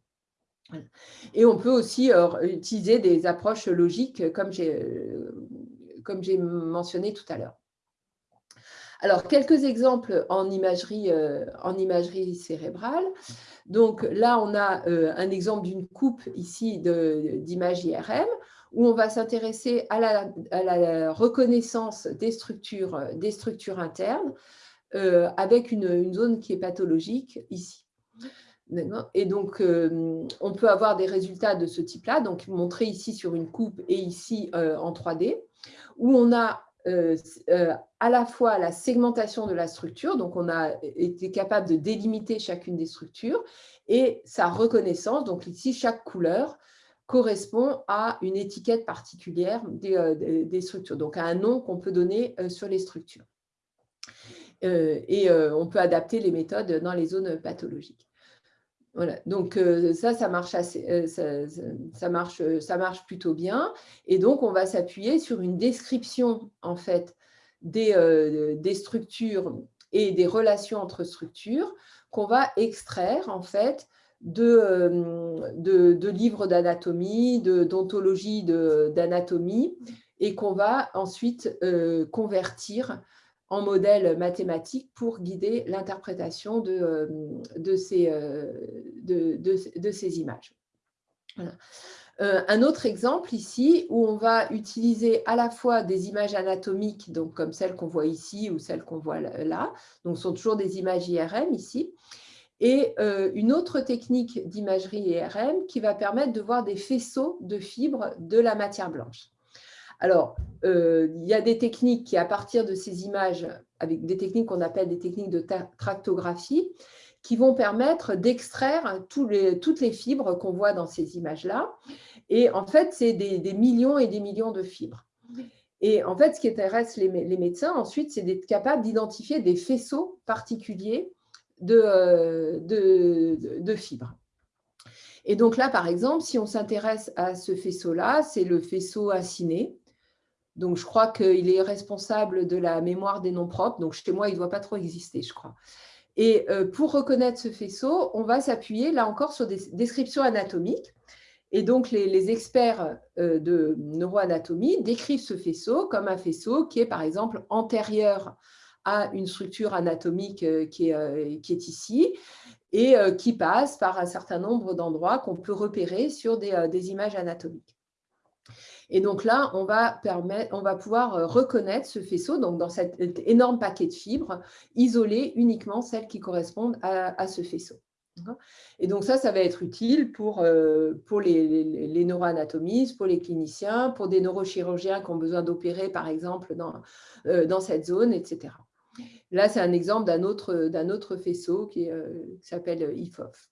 Et on peut aussi euh, utiliser des approches logiques comme j'ai euh, comme j'ai mentionné tout à l'heure. Alors, quelques exemples en imagerie, en imagerie cérébrale. Donc là, on a un exemple d'une coupe ici d'image IRM où on va s'intéresser à la, reconnaissance des structures, des structures internes euh, avec une, zone qui est pathologique ici. Et donc, euh, on peut avoir des résultats de ce type-là, donc montrés ici sur une coupe et ici euh, en 3D, où on a à la fois la segmentation de la structure, donc on a été capable de délimiter chacune des structures, et sa reconnaissance, donc ici chaque couleur correspond à une étiquette particulière euh, des, structures, donc à un nom qu'on peut donner euh, sur les structures. Euh, et on peut adapter les méthodes dans les zones pathologiques. Voilà, donc ça, ça marche, plutôt bien. Et donc, on va s'appuyer sur une description en fait, des, des structures et des relations entre structures qu'on va extraire en fait euh, de, livres d'anatomie, d'ontologie d'anatomie, et qu'on va ensuite euh, convertir en modèle mathématique pour guider l'interprétation de, euh, ces images. un autre exemple ici, où on va utiliser à la fois des images anatomiques, donc comme celles qu'on voit ici ou celles qu'on voit là, donc ce sont toujours des images IRM ici, et euh, une autre technique d'imagerie IRM qui va permettre de voir des faisceaux de fibres de la matière blanche. Alors, euh, il y a des techniques qui, à partir de ces images, avec des techniques qu'on appelle des techniques de tractographie, qui vont permettre d'extraire toutes les fibres qu'on voit dans ces images-là. Et en fait, c'est des, millions et des millions de fibres. Et en fait, ce qui intéresse les médecins ensuite, c'est d'être capable d'identifier des faisceaux particuliers euh, de, fibres. Et donc là, par exemple, si on s'intéresse à ce faisceau-là, c'est le faisceau aciné. Donc, je crois qu'il est responsable de la mémoire des noms propres. Donc, chez moi, il ne doit pas trop exister, je crois. Et euh, pour reconnaître ce faisceau, on va s'appuyer, là encore, sur des descriptions anatomiques. Et donc, les, experts euh, de neuroanatomie décrivent ce faisceau comme un faisceau qui est, par exemple, antérieur à une structure anatomique euh, qui est, euh, qui est ici et euh, qui passe par un certain nombre d'endroits qu'on peut repérer sur des, images anatomiques. Et donc là, on va, permettre, on va pouvoir reconnaître ce faisceau, donc dans cet énorme paquet de fibres, isoler uniquement celles qui correspondent à, ce faisceau. Et donc ça, ça va être utile pour, pour les, les, neuroanatomistes, pour les cliniciens, pour des neurochirurgiens qui ont besoin d'opérer, par exemple, dans, dans cette zone, etc. Là, c'est un exemple d'un autre, autre faisceau qui, euh, s'appelle IFOF.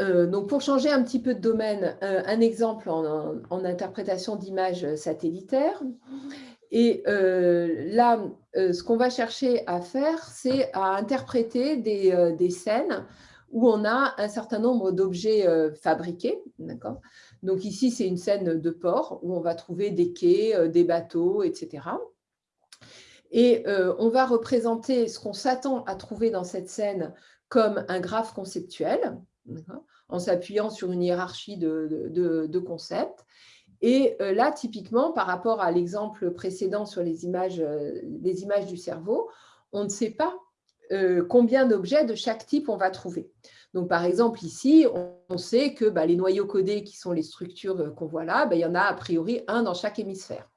Euh, donc, pour changer un petit peu de domaine, euh, un exemple en, interprétation d'images satellitaires. Et là, ce qu'on va chercher à faire, c'est à interpréter des, des, scènes où on a un certain nombre d'objets fabriqués. Donc ici, c'est une scène de port où on va trouver des quais, des bateaux, etc. Et euh, on va représenter ce qu'on s'attend à trouver dans cette scène comme un graphe conceptuel, en s'appuyant sur une hiérarchie de, concepts. Et euh, là, typiquement, par rapport à l'exemple précédent sur les images, euh, du cerveau, on ne sait pas combien d'objets de chaque type on va trouver. Donc, par exemple, ici, on sait que bah, les noyaux codés, qui sont les structures qu'on voit là, bah, il y en a a priori un dans chaque hémisphère.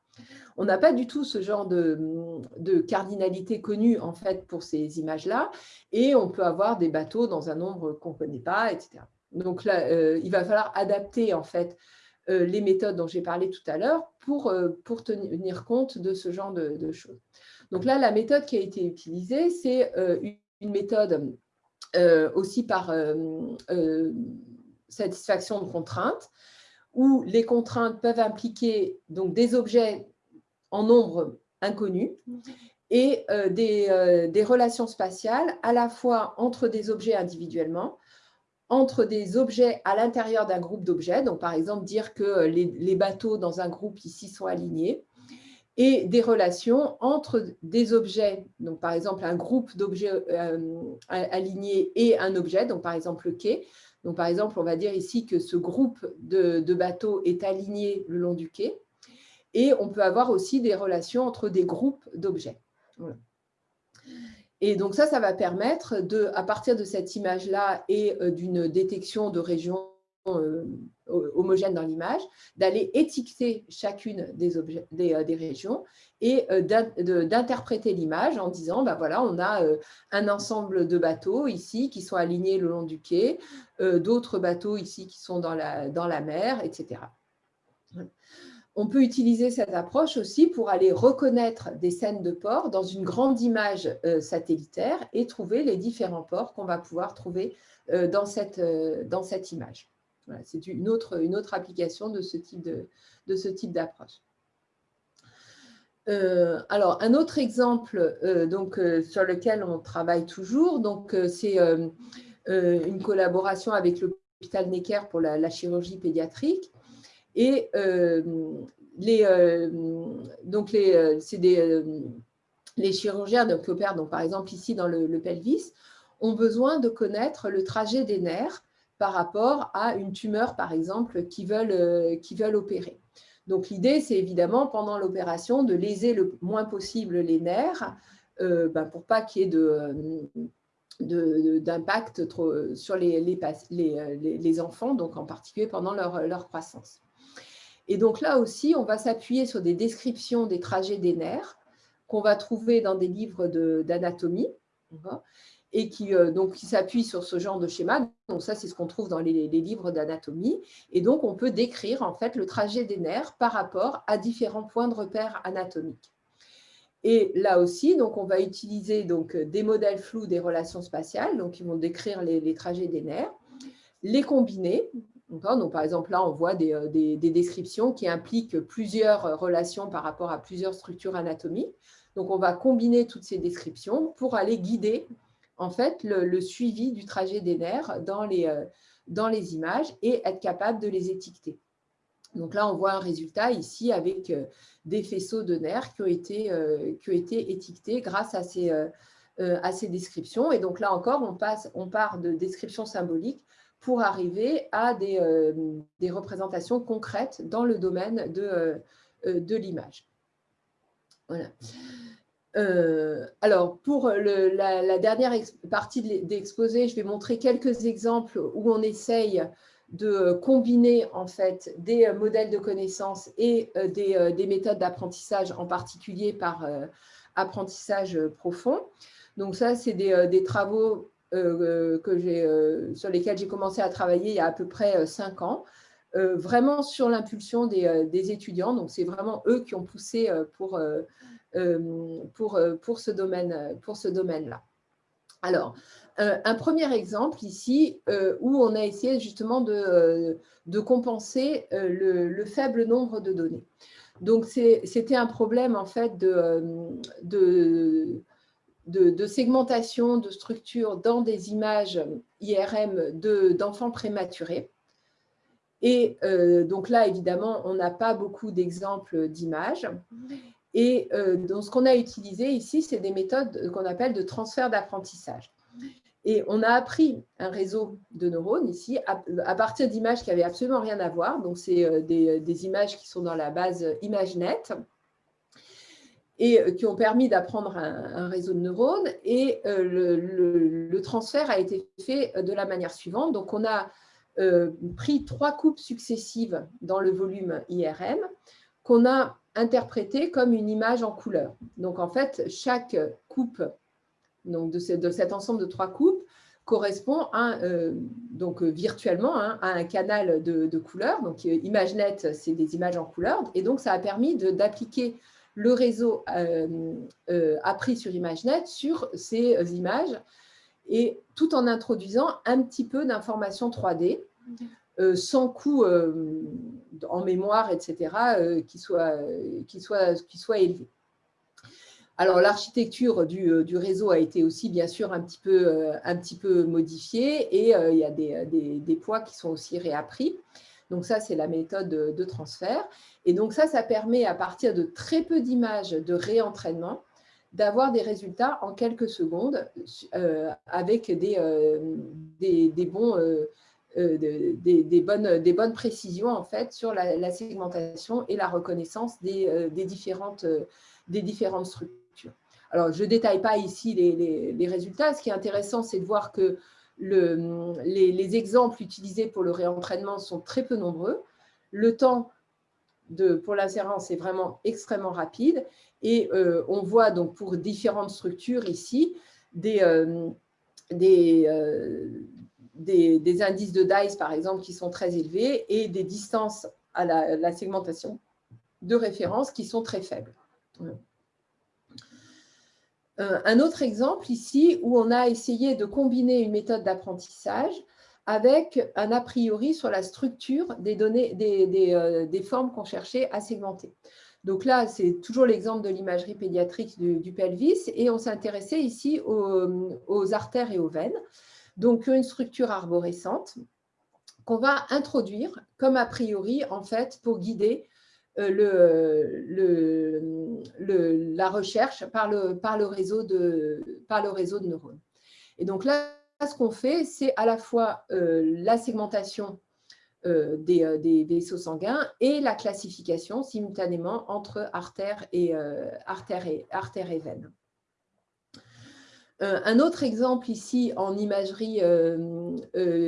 On n'a pas du tout ce genre de, cardinalité connue en fait pour ces images-là, et on peut avoir des bateaux dans un nombre qu'on ne connaît pas, etc. Donc là, euh, il va falloir adapter en fait euh, les méthodes dont j'ai parlé tout à l'heure pour, pour tenir compte de ce genre de, choses. Donc là, la méthode qui a été utilisée, c'est une méthode euh, aussi par euh, euh, satisfaction de contraintes, où les contraintes peuvent impliquer donc, des objets en nombre inconnu et des, des, relations spatiales à la fois entre des objets individuellement, entre des objets à l'intérieur d'un groupe d'objets, donc par exemple dire que les, les, bateaux dans un groupe ici sont alignés, et des relations entre des objets, donc par exemple un groupe d'objets euh, alignés et un objet, donc par exemple le quai. Donc par exemple, on va dire ici que ce groupe de, bateaux est aligné le long du quai. Et on peut avoir aussi des relations entre des groupes d'objets. Et donc ça, ça va permettre, de, à partir de cette image-là et euh, d'une détection de régions homogène dans l'image, d'aller étiqueter chacune des, euh, régions et euh, d'interpréter l'image en disant, bah voilà, on a un ensemble de bateaux ici qui sont alignés le long du quai, d'autres bateaux ici qui sont dans la, mer, etc. On peut utiliser cette approche aussi pour aller reconnaître des scènes de port dans une grande image satellitaire et trouver les différents ports qu'on va pouvoir trouver dans cette image c'est une autre, application de ce type d'approche. Euh, alors, un autre exemple euh, donc, euh, sur lequel on travaille toujours, c'est une collaboration avec l'hôpital Necker pour la, chirurgie pédiatrique. Et les, donc chirurgiens donc, qui opèrent, par exemple ici dans le pelvis, ont besoin de connaître le trajet des nerfs par rapport à une tumeur, par exemple, qui veulent, euh, qui veulent opérer. Donc, l'idée, c'est évidemment, pendant l'opération, de léser le moins possible les nerfs euh, ben, pour pas qu'il y ait d'impact sur les, les, les, enfants, donc en particulier pendant leur, leur, croissance. Et donc là aussi, on va s'appuyer sur des descriptions des trajets des nerfs qu'on va trouver dans des livres d'anatomie et qui, euh, qui s'appuie sur ce genre de schéma. Donc ça, c'est ce qu'on trouve dans les, livres d'anatomie. Et donc, on peut décrire en fait le trajet des nerfs par rapport à différents points de repère anatomiques. Et là aussi, donc, on va utiliser donc, des modèles flous des relations spatiales, donc qui vont décrire les, trajets des nerfs, les combiner. Donc, par exemple, là, on voit des, euh, des, descriptions qui impliquent plusieurs relations par rapport à plusieurs structures anatomiques. Donc, on va combiner toutes ces descriptions pour aller guider en fait le, suivi du trajet des nerfs dans les, euh, dans les images et être capable de les étiqueter. Donc là, on voit un résultat ici avec euh, des faisceaux de nerfs qui ont été, euh, étiquetés grâce à ces, descriptions. Et donc là encore, on, passe, on part de descriptions symboliques pour arriver à des, représentations concrètes dans le domaine de, de l'image. Voilà. Euh, alors, pour la, dernière partie de je vais montrer quelques exemples où on essaye de combiner en fait des modèles de connaissances et euh, euh, des, méthodes d'apprentissage, en particulier par apprentissage profond. Donc ça, c'est des, travaux sur lesquels j'ai commencé à travailler il y a à peu près cinq ans, vraiment sur l'impulsion des, des, étudiants. Donc c'est vraiment eux qui ont poussé pour euh, pour, euh, pour ce domaine-là. Domaine Alors, un premier exemple ici où on a essayé justement de, de compenser le, faible nombre de données. Donc, c'était un problème en fait de, de, segmentation, de structure dans des images IRM d'enfants prématurés. Et donc là, évidemment, on n'a pas beaucoup d'exemples d'images. Et euh, donc, ce qu'on a utilisé ici, c'est des méthodes qu'on appelle de transfert d'apprentissage. Et on a appris un réseau de neurones ici à, partir d'images qui n'avaient absolument rien à voir. Donc, c'est euh, des, images qui sont dans la base ImageNet. et qui ont permis d'apprendre un, réseau de neurones. Et le, transfert a été fait de la manière suivante. Donc, on a pris trois coupes successives dans le volume IRM qu'on a interprété comme une image en couleur. Donc, en fait, chaque coupe donc de, cet ensemble de trois coupes correspond à, euh, donc, euh, virtuellement hein, à un canal de, couleurs. Donc, euh, ImageNet, c'est des images en couleur. Et donc, ça a permis d'appliquer le réseau appris sur ImageNet sur ces images, et tout en introduisant un petit peu d'informations 3D, sans coût en mémoire, etc., qui, soit, qui, soit, qui soit élevé. Alors, l'architecture euh, du, réseau a été aussi, bien sûr, un petit peu, euh, un petit peu modifiée et euh, il y a des, poids qui sont aussi réappris. Donc, ça, c'est la méthode de, transfert. Et donc, ça, ça permet, à partir de très peu d'images de réentraînement, d'avoir des résultats en quelques secondes avec des, des, bons, des, bonnes, des bonnes précisions en fait, sur la, segmentation et la reconnaissance des, différentes, des différentes structures. Alors, je ne détaille pas ici les, résultats. Ce qui est intéressant, c'est de voir que les, exemples utilisés pour le réentraînement sont très peu nombreux. Le temps pour l'insérence est vraiment extrêmement rapide. Et euh, on voit donc pour différentes structures ici des, euh, euh, des, indices de DICE, par exemple, qui sont très élevés et des distances à la, la segmentation de référence qui sont très faibles. Un autre exemple ici où on a essayé de combiner une méthode d'apprentissage avec un a priori sur la structure des, données, des, euh, formes qu'on cherchait à segmenter. Donc là, c'est toujours l'exemple de l'imagerie pédiatrique du, pelvis et on s'intéressait ici aux, artères et aux veines. Donc une structure arborescente qu'on va introduire comme a priori en fait pour guider euh, la recherche par le, par, le réseau de, par le réseau de neurones. Et donc là, ce qu'on fait, c'est à la fois euh, la segmentation euh, des, des, vaisseaux sanguins et la classification simultanément entre artères et, artères et, veines. un autre exemple ici en imagerie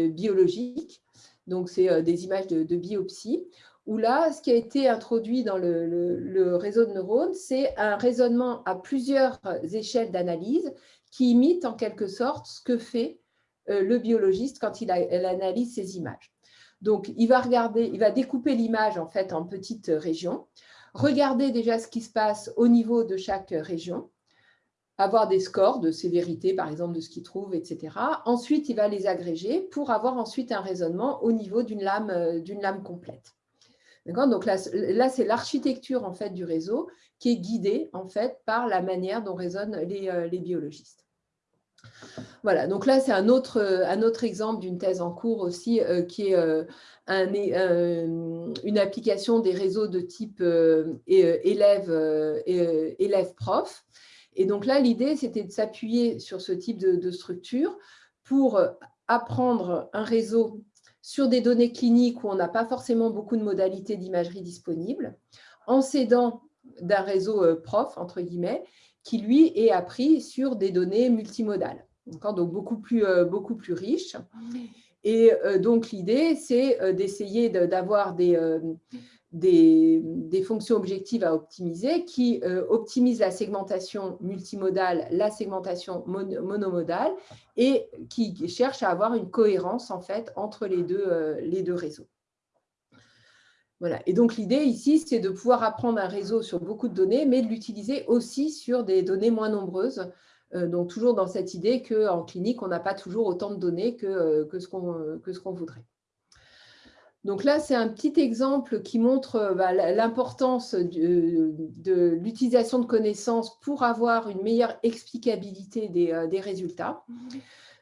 biologique, donc c'est des images de, biopsie, où là, ce qui a été introduit dans le, réseau de neurones, c'est un raisonnement à plusieurs échelles d'analyse qui imite en quelque sorte ce que fait euh, le biologiste quand il, analyse ces images. Donc, il va, regarder, il va découper l'image en fait en petites régions, regarder déjà ce qui se passe au niveau de chaque région, avoir des scores de sévérité, par exemple, de ce qu'il trouve, etc. Ensuite, il va les agréger pour avoir ensuite un raisonnement au niveau d'une lame, euh, lame complète. Donc là, là c'est l'architecture en fait du réseau qui est guidée en fait par la manière dont raisonnent les, euh, biologistes. Voilà, donc là, c'est un autre, un autre exemple d'une thèse en cours aussi euh, qui est euh, un, une application des réseaux de type élève-prof. Et donc là, l'idée, c'était de s'appuyer sur ce type de, de, structure pour apprendre un réseau sur des données cliniques où on n'a pas forcément beaucoup de modalités d'imagerie disponibles, en s'aidant d'un réseau euh, prof, entre guillemets, qui lui est appris sur des données multimodales, donc beaucoup plus, euh, beaucoup plus riches. Et euh, donc l'idée, c'est d'essayer d'avoir des, fonctions objectives à optimiser qui euh, optimisent la segmentation multimodale, la segmentation monomodale et qui cherchent à avoir une cohérence en fait entre euh, les deux réseaux. Voilà. Et donc l'idée ici, c'est de pouvoir apprendre un réseau sur beaucoup de données, mais de l'utiliser aussi sur des données moins nombreuses. Euh, donc toujours dans cette idée qu'en clinique, on n'a pas toujours autant de données que, que ce qu'on voudrait. Donc là, c'est un petit exemple qui montre euh, bah, l'importance de, l'utilisation de connaissances pour avoir une meilleure explicabilité des, euh, résultats.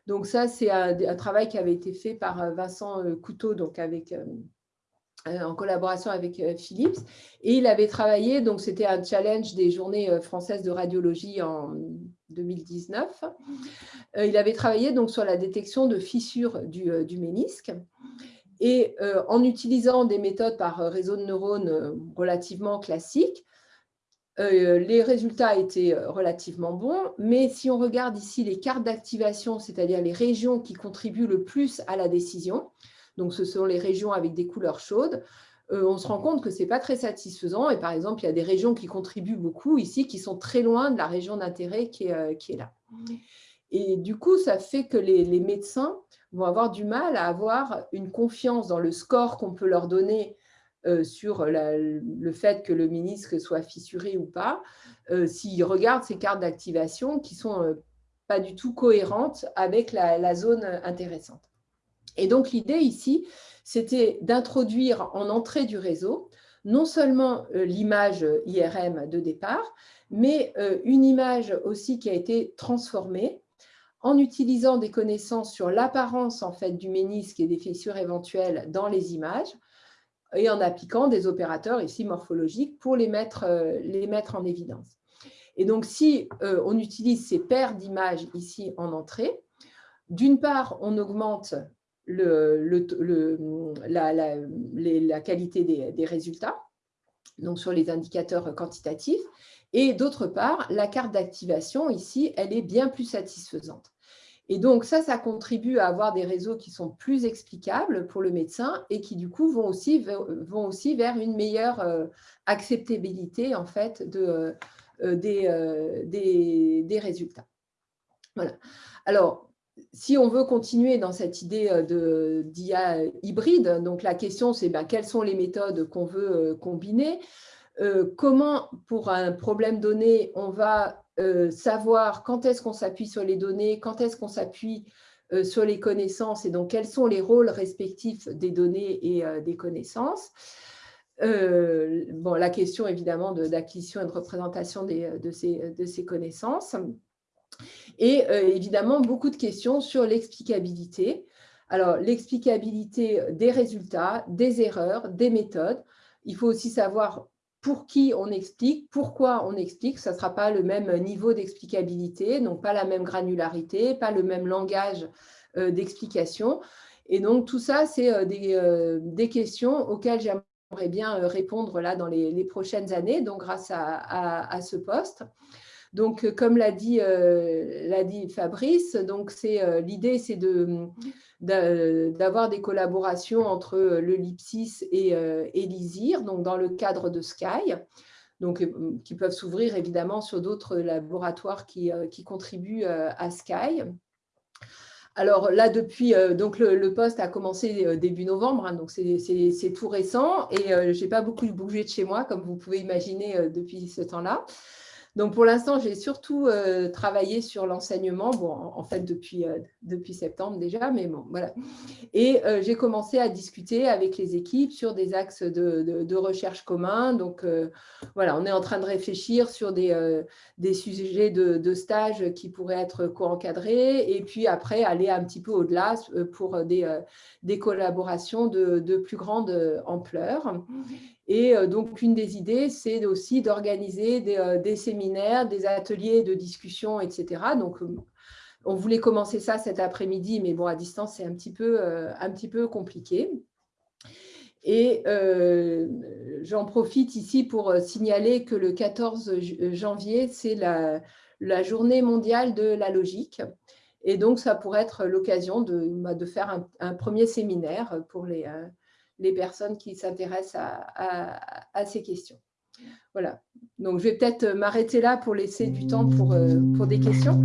Donc ça, c'est un, travail qui avait été fait par euh, Vincent Couteau, donc avec, en collaboration avec Philips. Et il avait travaillé, donc c'était un challenge des journées françaises de radiologie en 2019. Il avait travaillé donc sur la détection de fissures du, du ménisque. Et euh, en utilisant des méthodes par euh, réseau de neurones euh, relativement classiques, les résultats étaient relativement bons, mais si on regarde ici les cartes d'activation, c'est-à-dire les régions qui contribuent le plus à la décision, donc ce sont les régions avec des couleurs chaudes, on se rend compte que ce n'est pas très satisfaisant. Et par exemple, il y a des régions qui contribuent beaucoup ici, qui sont très loin de la région d'intérêt qui, est là. Et du coup, ça fait que les, médecins vont avoir du mal à avoir une confiance dans le score qu'on peut leur donner euh, sur le fait que le ministre soit fissuré ou pas, euh, s'ils regardent ces cartes d'activation qui sont euh, pas du tout cohérentes avec la, zone intéressante. Et donc, l'idée ici, c'était d'introduire en entrée du réseau non seulement l'image IRM de départ, mais une image aussi qui a été transformée en utilisant des connaissances sur l'apparence en fait, du ménisque et des fissures éventuelles dans les images et en appliquant des opérateurs ici morphologiques pour les mettre, euh, les mettre en évidence. Et donc, si euh, on utilise ces paires d'images ici en entrée, d'une part, on augmente la, qualité des, résultats, donc sur les indicateurs quantitatifs, et d'autre part, la carte d'activation, ici, elle est bien plus satisfaisante. Et donc, ça, ça contribue à avoir des réseaux qui sont plus explicables pour le médecin et qui, du coup, vont aussi, vont aussi vers une meilleure euh, acceptabilité, en fait, de, euh, euh, des, des, résultats. Voilà. Alors, si on veut continuer dans cette idée d'IA hybride, donc la question, c'est ben, quelles sont les méthodes qu'on veut combiner euh, comment, pour un problème donné, on va euh, savoir quand est-ce qu'on s'appuie sur les données, quand est-ce qu'on s'appuie euh, sur les connaissances et donc quels sont les rôles respectifs des données et des connaissances. bon, la question évidemment d'acquisition et de représentation de, ces, de, ces, connaissances. Et évidemment, beaucoup de questions sur l'explicabilité. Alors, l'explicabilité des résultats, des erreurs, des méthodes. Il faut aussi savoir pour qui on explique, pourquoi on explique. Ça ne sera pas le même niveau d'explicabilité, donc pas la même granularité, pas le même langage euh, d'explication. Et donc, tout ça, c'est euh, euh, des, questions auxquelles j'aimerais bien répondre là dans les, prochaines années, donc grâce à, ce poste. Donc, comme l'a dit, dit, Fabrice, l'idée, c'est d'avoir des collaborations entre euh, le LIPSIS et, euh, dans le cadre de Sky, euh, qui peuvent s'ouvrir évidemment sur d'autres laboratoires qui, contribuent à Sky. Alors là, depuis, le, poste a commencé début novembre, hein, donc c'est tout récent et je n'ai pas beaucoup bougé de chez moi, comme vous pouvez imaginer depuis ce temps-là. Donc, pour l'instant, j'ai surtout euh, travaillé sur l'enseignement, en, fait, depuis, euh, depuis septembre déjà, mais bon, voilà. Et euh, j'ai commencé à discuter avec les équipes sur des axes de, recherche communs. Donc, voilà, on est en train de réfléchir sur des, sujets de, stage qui pourraient être co-encadrés et puis après, aller un petit peu au-delà pour des, collaborations de, de, plus grande ampleur. Et euh, donc, une des idées, c'est aussi d'organiser euh, des, séminaires, des ateliers de discussion, etc. Donc, euh, on voulait commencer ça cet après-midi, mais bon, à distance, c'est un, petit peu, un petit peu compliqué. Et j'en profite ici pour signaler que le 14 janvier, c'est la, journée mondiale de la logique. Et donc, ça pourrait être l'occasion de, bah, de, faire un, premier séminaire pour les, les personnes qui s'intéressent à, ces questions. Voilà, donc je vais peut-être m'arrêter là pour laisser du temps pour, euh, pour des questions.